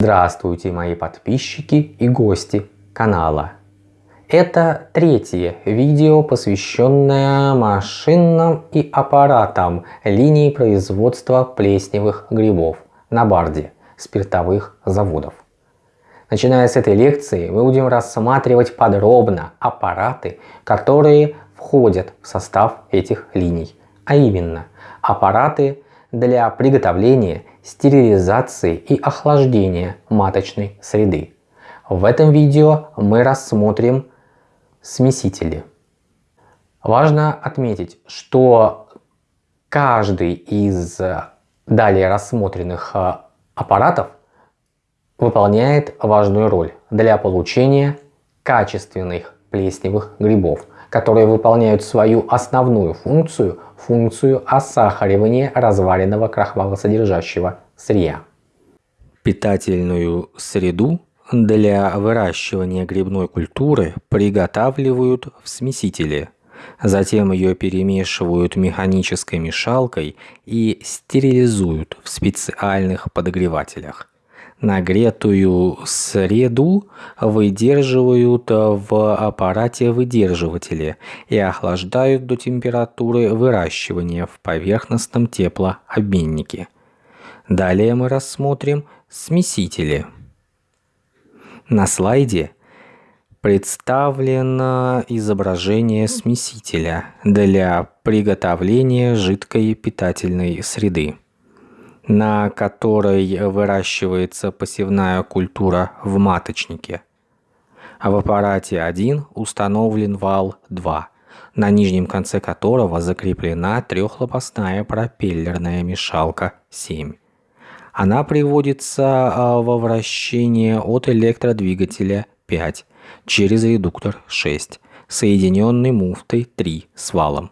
Здравствуйте, мои подписчики и гости канала. Это третье видео, посвященное машинам и аппаратам линии производства плесневых грибов на Барде спиртовых заводов. Начиная с этой лекции мы будем рассматривать подробно аппараты, которые входят в состав этих линий, а именно аппараты для приготовления, стерилизации и охлаждения маточной среды. В этом видео мы рассмотрим смесители. Важно отметить, что каждый из далее рассмотренных э, аппаратов выполняет важную роль для получения качественных плесневых грибов, которые выполняют свою основную функцию, функцию осахаривания разваренного крахмалосодержащего сырья. Питательную среду для выращивания грибной культуры приготавливают в смесителе. Затем ее перемешивают механической мешалкой и стерилизуют в специальных подогревателях. Нагретую среду выдерживают в аппарате выдерживателе и охлаждают до температуры выращивания в поверхностном теплообменнике. Далее мы рассмотрим смесители. На слайде представлено изображение смесителя для приготовления жидкой питательной среды на которой выращивается посевная культура в маточнике. А в аппарате 1 установлен вал 2, на нижнем конце которого закреплена трехлопастная пропеллерная мешалка 7. Она приводится а, во вращение от электродвигателя 5 через редуктор 6, соединенный муфтой 3 с валом.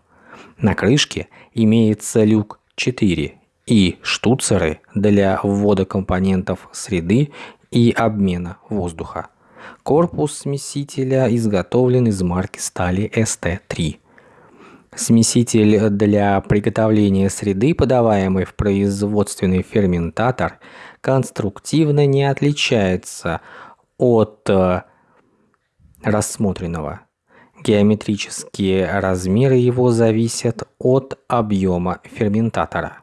На крышке имеется люк 4 и штуцеры для ввода компонентов среды и обмена воздуха. Корпус смесителя изготовлен из марки стали ST3. Смеситель для приготовления среды, подаваемый в производственный ферментатор, конструктивно не отличается от э, рассмотренного. Геометрические размеры его зависят от объема ферментатора.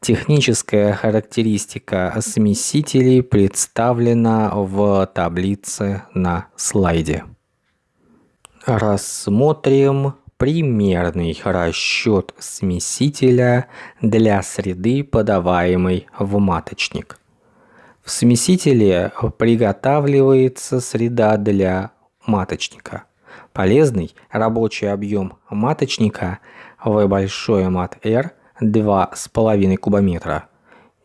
Техническая характеристика смесителей представлена в таблице на слайде. Рассмотрим примерный расчет смесителя для среды, подаваемой в маточник. В смесителе приготавливается среда для маточника. Полезный рабочий объем маточника В большое мат R 2,5 кубометра,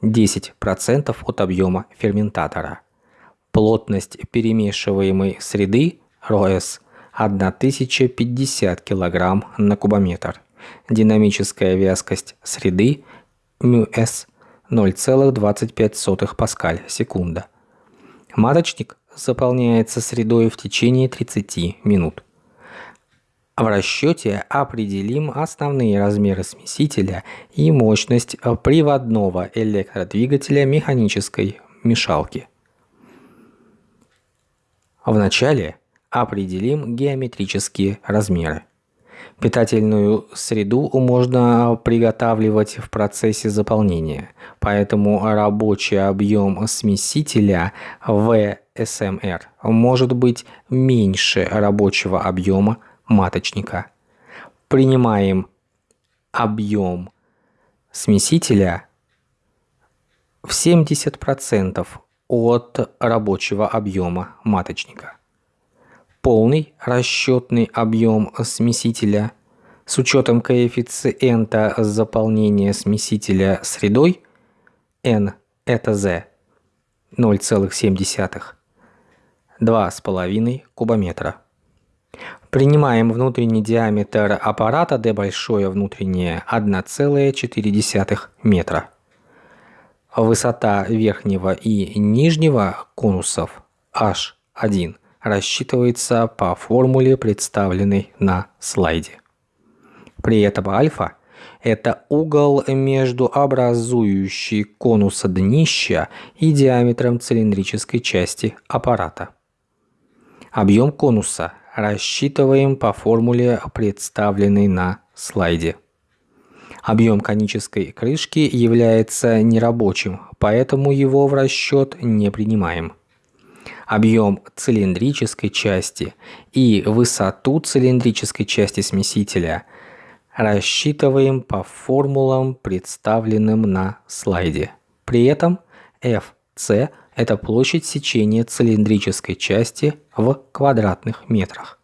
10% от объема ферментатора. Плотность перемешиваемой среды РОС 1050 кг на кубометр. Динамическая вязкость среды МЮС 0,25 паскаль секунда. Маточник заполняется средой в течение 30 минут. В расчете определим основные размеры смесителя и мощность приводного электродвигателя механической мешалки. Вначале определим геометрические размеры. Питательную среду можно приготавливать в процессе заполнения, поэтому рабочий объем смесителя в СМР может быть меньше рабочего объема маточника. Принимаем объем смесителя в 70% от рабочего объема маточника. Полный расчетный объем смесителя с учетом коэффициента заполнения смесителя средой n это z 0,7 2,5 кубометра. Принимаем внутренний диаметр аппарата D большое внутреннее 1,4 метра. Высота верхнего и нижнего конусов H1 рассчитывается по формуле, представленной на слайде. При этом альфа это угол между образующей конуса днища и диаметром цилиндрической части аппарата. Объем конуса рассчитываем по формуле, представленной на слайде. Объем конической крышки является нерабочим, поэтому его в расчет не принимаем. Объем цилиндрической части и высоту цилиндрической части смесителя рассчитываем по формулам, представленным на слайде. При этом FC – это площадь сечения цилиндрической части в квадратных метрах.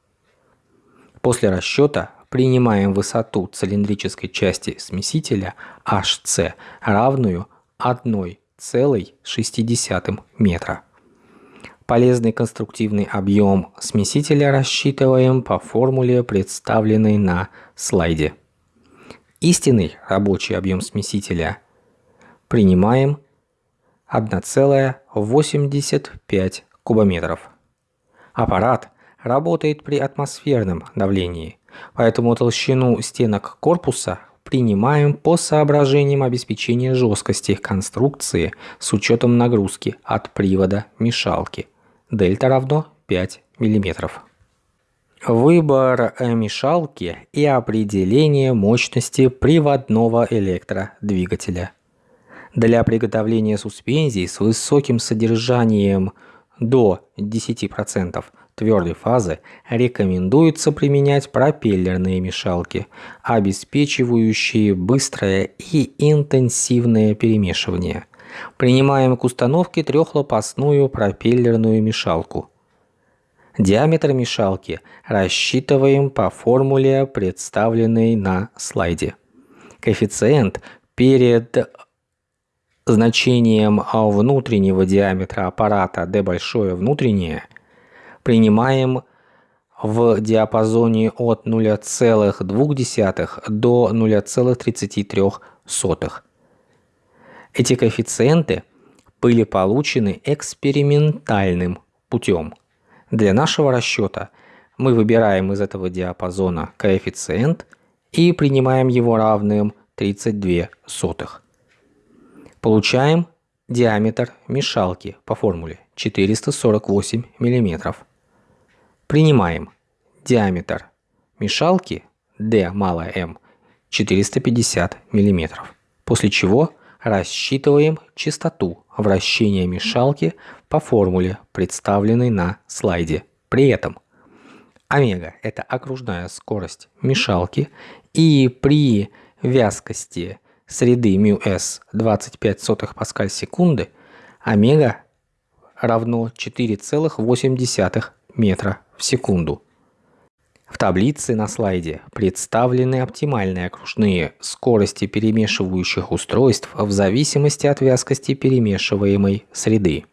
После расчета принимаем высоту цилиндрической части смесителя HC равную 1,6 метра. Полезный конструктивный объем смесителя рассчитываем по формуле, представленной на слайде. Истинный рабочий объем смесителя принимаем 1,85 кубометров. Аппарат работает при атмосферном давлении, поэтому толщину стенок корпуса принимаем по соображениям обеспечения жесткости конструкции с учетом нагрузки от привода мешалки – дельта равно 5 мм. Выбор мешалки и определение мощности приводного электродвигателя. Для приготовления суспензий с высоким содержанием до 10% твердой фазы рекомендуется применять пропеллерные мешалки, обеспечивающие быстрое и интенсивное перемешивание. Принимаем к установке трехлопастную пропеллерную мешалку. Диаметр мешалки рассчитываем по формуле, представленной на слайде. Коэффициент перед значением внутреннего диаметра аппарата d большое внутреннее принимаем в диапазоне от 0,2 до 0,33. Эти коэффициенты были получены экспериментальным путем. Для нашего расчета мы выбираем из этого диапазона коэффициент и принимаем его равным 32 сотых. Получаем диаметр мешалки по формуле 448 мм. Принимаем диаметр мешалки D малая m 450 мм. После чего рассчитываем частоту вращения мешалки по формуле, представленной на слайде. При этом омега – это окружная скорость мешалки, и при вязкости среды μs 25 сотых паскаль секунды омега равно 4,8 метра в секунду. В таблице на слайде представлены оптимальные окружные скорости перемешивающих устройств в зависимости от вязкости перемешиваемой среды.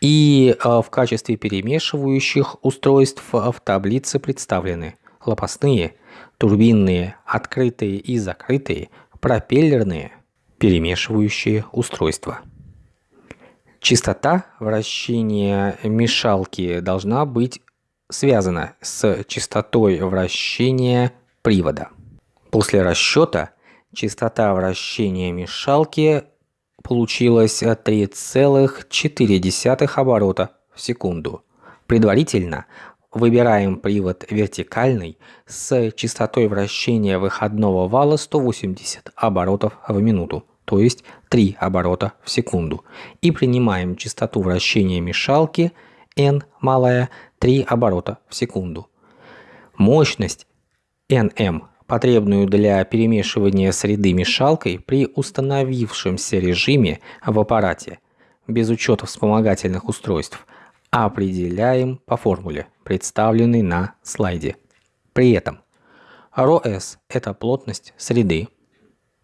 И э, в качестве перемешивающих устройств в таблице представлены лопастные, турбинные, открытые и закрытые, пропеллерные, перемешивающие устройства. Частота вращения мешалки должна быть связано с частотой вращения привода. После расчета частота вращения мешалки получилась 3,4 оборота в секунду. Предварительно выбираем привод вертикальный с частотой вращения выходного вала 180 оборотов в минуту, то есть 3 оборота в секунду. И принимаем частоту вращения мешалки n малая 3 оборота в секунду. Мощность Nm, потребную для перемешивания среды мешалкой при установившемся режиме в аппарате, без учета вспомогательных устройств, определяем по формуле, представленной на слайде. При этом РОС – это плотность среды,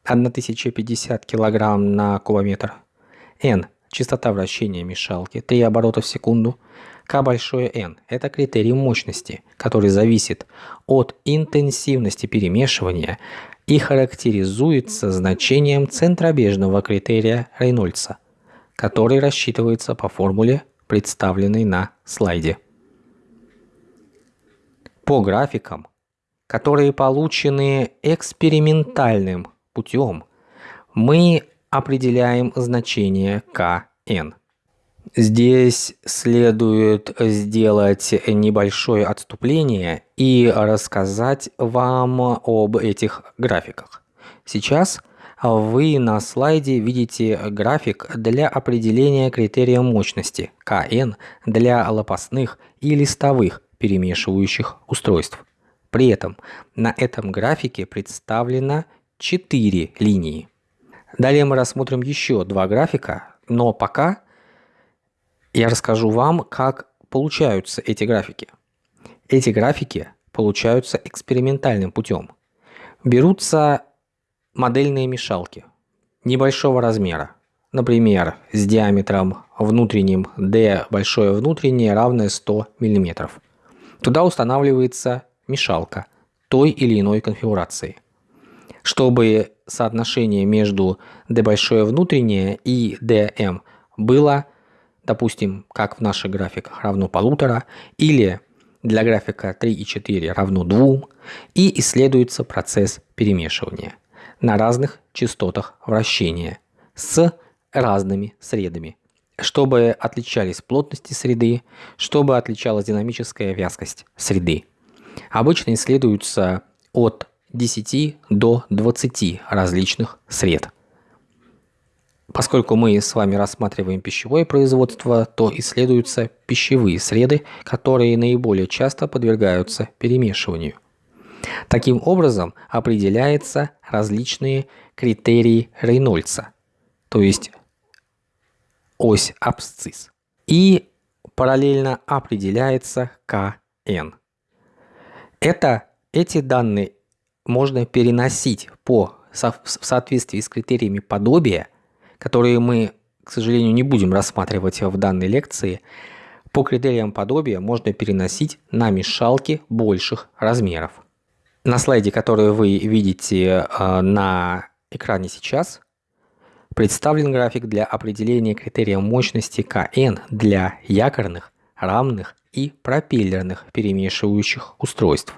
1050 кг на кубометр, N – частота вращения мешалки, 3 оборота в секунду, К большое N – это критерий мощности, который зависит от интенсивности перемешивания и характеризуется значением центробежного критерия Рейнольдса, который рассчитывается по формуле, представленной на слайде. По графикам которые получены экспериментальным путем, мы определяем значение kn. Здесь следует сделать небольшое отступление и рассказать вам об этих графиках. Сейчас вы на слайде видите график для определения критерия мощности КН для лопастных и листовых перемешивающих устройств. При этом на этом графике представлено 4 линии. Далее мы рассмотрим еще два графика, но пока я расскажу вам, как получаются эти графики. Эти графики получаются экспериментальным путем. Берутся модельные мешалки небольшого размера, например, с диаметром внутренним d большое внутреннее равное 100 мм. Туда устанавливается мешалка той или иной конфигурации. Чтобы соотношение между d большое внутреннее и dm было, допустим, как в наших графиках, равно полутора, или для графика 3 и 4 равно 2, и исследуется процесс перемешивания на разных частотах вращения с разными средами, чтобы отличались плотности среды, чтобы отличалась динамическая вязкость среды. Обычно исследуются от 10 до 20 различных сред. Поскольку мы с вами рассматриваем пищевое производство, то исследуются пищевые среды, которые наиболее часто подвергаются перемешиванию. Таким образом определяются различные критерии Рейнольдса, то есть ось абсцисс. И параллельно определяется КН. Это, эти данные можно переносить по, в соответствии с критериями подобия, которые мы, к сожалению, не будем рассматривать в данной лекции, по критериям подобия можно переносить на мешалки больших размеров. На слайде, который вы видите а, на экране сейчас, представлен график для определения критерия мощности КН для якорных, рамных и пропеллерных перемешивающих устройств.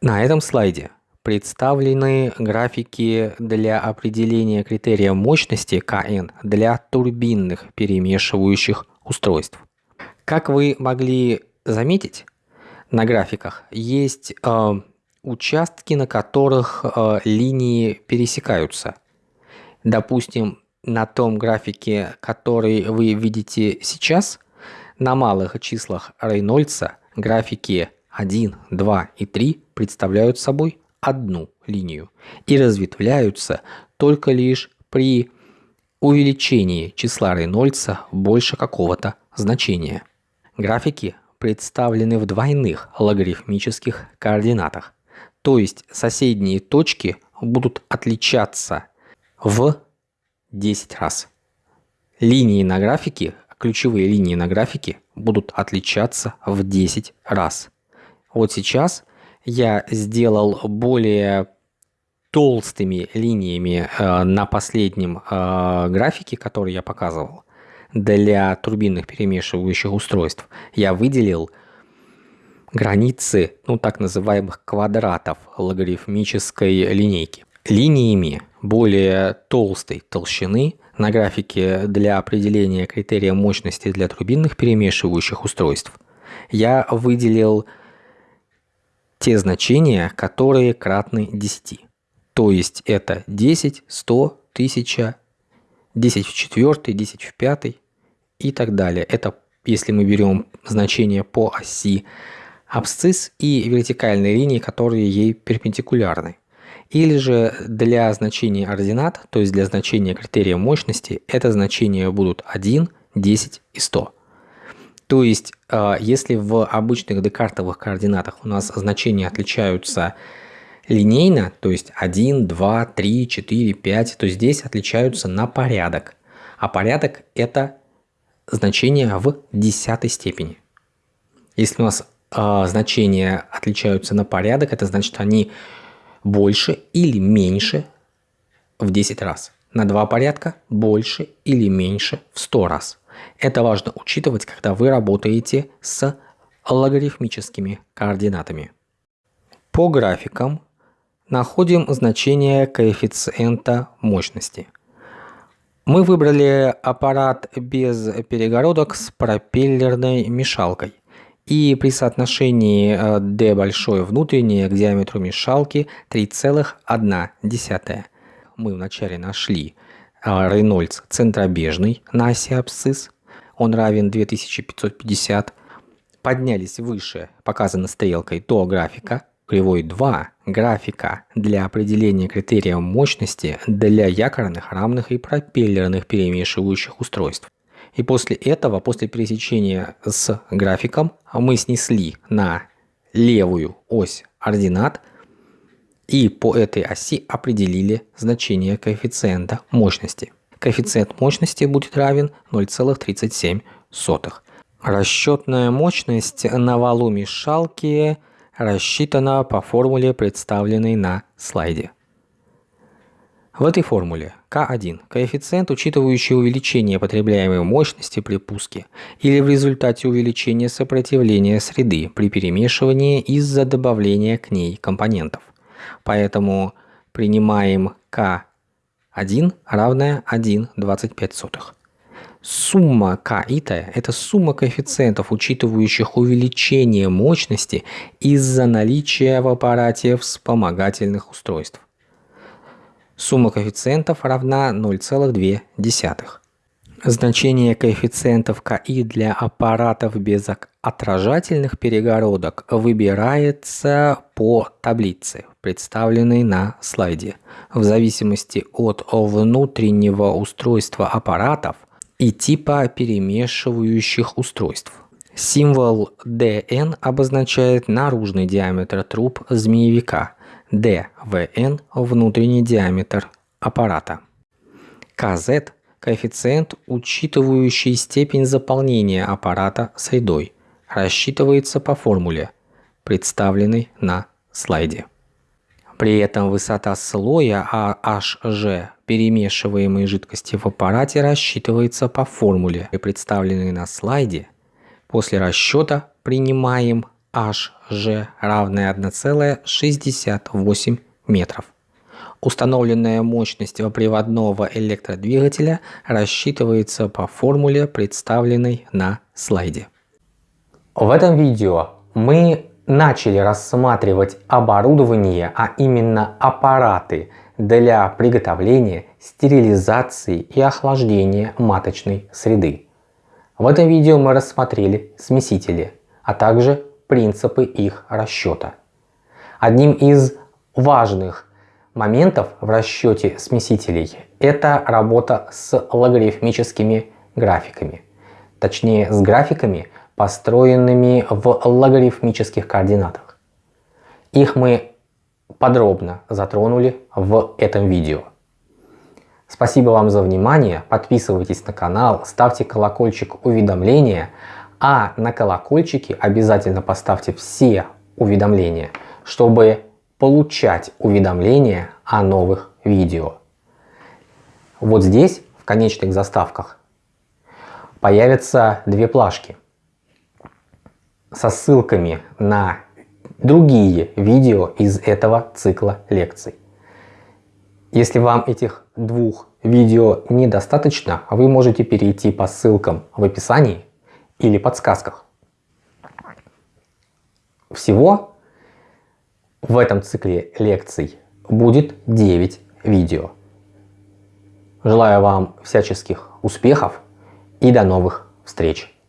На этом слайде представлены графики для определения критерия мощности КН для турбинных перемешивающих устройств. Как вы могли заметить, на графиках есть э, участки, на которых э, линии пересекаются. Допустим, на том графике, который вы видите сейчас, на малых числах Рейнольдса графики 1, 2 и 3 представляют собой одну линию и разветвляются только лишь при увеличении числа Рейнольдса больше какого-то значения. Графики представлены в двойных логарифмических координатах, то есть соседние точки будут отличаться в 10 раз. Линии на графике, ключевые линии на графике будут отличаться в 10 раз. Вот сейчас я сделал более толстыми линиями э, на последнем э, графике, который я показывал, для турбинных перемешивающих устройств, я выделил границы, ну так называемых квадратов логарифмической линейки. Линиями более толстой толщины на графике для определения критерия мощности для турбинных перемешивающих устройств я выделил те значения, которые кратны 10. То есть это 10, 100, 1000, 10 в 4, 10 в 5 и так далее. Это если мы берем значение по оси абсцисс и вертикальные линии, которые ей перпендикулярны. Или же для значения ординат, то есть для значения критерия мощности, это значения будут 1, 10 и 100. То есть, а, если в обычных декартовых координатах у нас значения отличаются линейно, то есть 1, 2, 3, 4, 5, то здесь отличаются на порядок. А порядок это значения в десятой степени. Если у нас э, значения отличаются на порядок, это значит они больше или меньше в 10 раз. На два порядка больше или меньше в 100 раз. Это важно учитывать, когда вы работаете с логарифмическими координатами. По графикам находим значение коэффициента мощности. Мы выбрали аппарат без перегородок с пропеллерной мешалкой. И при соотношении э, D большое внутреннее к диаметру мешалки 3,1. Мы вначале нашли Рейнольдс центробежный на оси абсцисс. Он равен 2550. Поднялись выше, показано стрелкой, до графика кривой 2 графика для определения критерия мощности для якорных, рамных и пропеллерных перемешивающих устройств. И после этого, после пересечения с графиком, мы снесли на левую ось ординат и по этой оси определили значение коэффициента мощности. Коэффициент мощности будет равен 0,37. Расчетная мощность на валу мешалки – рассчитана по формуле, представленной на слайде. В этой формуле К1 – коэффициент, учитывающий увеличение потребляемой мощности при пуске или в результате увеличения сопротивления среды при перемешивании из-за добавления к ней компонентов. Поэтому принимаем К1 равная 1,25. Сумма К и Т – это сумма коэффициентов, учитывающих увеличение мощности из-за наличия в аппарате вспомогательных устройств. Сумма коэффициентов равна 0,2. Значение коэффициентов КИ для аппаратов без отражательных перегородок выбирается по таблице, представленной на слайде. В зависимости от внутреннего устройства аппаратов – и типа перемешивающих устройств. Символ DN обозначает наружный диаметр труб змеевика, DVN – внутренний диаметр аппарата. KZ – коэффициент, учитывающий степень заполнения аппарата средой, рассчитывается по формуле, представленной на слайде. При этом высота слоя AHG перемешиваемой жидкости в аппарате рассчитывается по формуле, представленной на слайде. После расчета принимаем HG равное 1,68 метров. Установленная мощность приводного электродвигателя рассчитывается по формуле, представленной на слайде. В этом видео мы начали рассматривать оборудование, а именно аппараты для приготовления, стерилизации и охлаждения маточной среды. В этом видео мы рассмотрели смесители, а также принципы их расчета. Одним из важных моментов в расчете смесителей это работа с логарифмическими графиками. Точнее с графиками, построенными в логарифмических координатах. Их мы подробно затронули в этом видео. Спасибо вам за внимание, подписывайтесь на канал, ставьте колокольчик уведомления, а на колокольчике обязательно поставьте все уведомления, чтобы получать уведомления о новых видео. Вот здесь, в конечных заставках, появятся две плашки со ссылками на другие видео из этого цикла лекций. Если вам этих двух видео недостаточно, вы можете перейти по ссылкам в описании или подсказках. Всего в этом цикле лекций будет 9 видео. Желаю вам всяческих успехов и до новых встреч!